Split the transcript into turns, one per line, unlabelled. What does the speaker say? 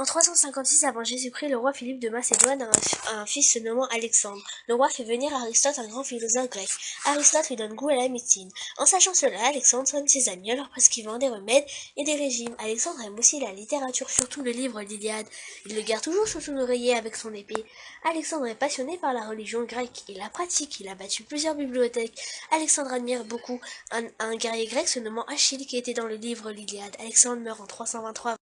En 356 avant Jésus-Christ, le roi Philippe de Macédoine a un, fils se nommant Alexandre. Le roi fait venir Aristote, un grand philosophe grec. Aristote lui donne goût à la médecine. En sachant cela, Alexandre soigne ses amis en leur prescrivant des remèdes et des régimes. Alexandre aime aussi la littérature, surtout le livre l'Iliade. Il le garde toujours sous son oreiller avec son épée. Alexandre est passionné par la religion grecque. Il la pratique. Il a battu plusieurs bibliothèques. Alexandre admire beaucoup un, un guerrier grec se nommant Achille qui était dans le livre l'Iliade. Alexandre meurt en 323.